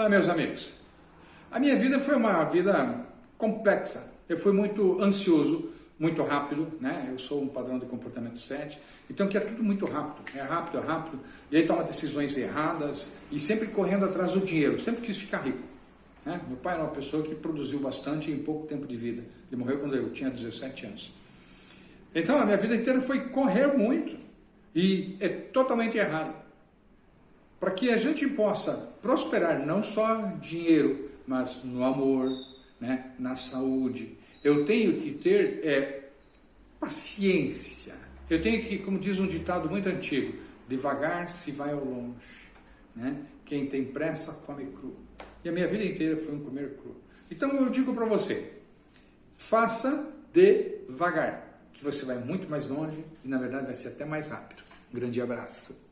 Olá, meus amigos. A minha vida foi uma vida complexa. Eu fui muito ansioso, muito rápido, né? Eu sou um padrão de comportamento 7, então que é tudo muito rápido, é rápido, é rápido, e aí toma decisões erradas e sempre correndo atrás do dinheiro, sempre quis ficar rico. Né? Meu pai era uma pessoa que produziu bastante em pouco tempo de vida. Ele morreu quando eu tinha 17 anos. Então a minha vida inteira foi correr muito e é totalmente errado. Para que a gente possa prosperar não só dinheiro, mas no amor, né, na saúde, eu tenho que ter é, paciência. Eu tenho que, como diz um ditado muito antigo, devagar se vai ao longe. Né? Quem tem pressa come cru. E a minha vida inteira foi um comer cru. Então eu digo para você, faça devagar, que você vai muito mais longe e na verdade vai ser até mais rápido. Um grande abraço.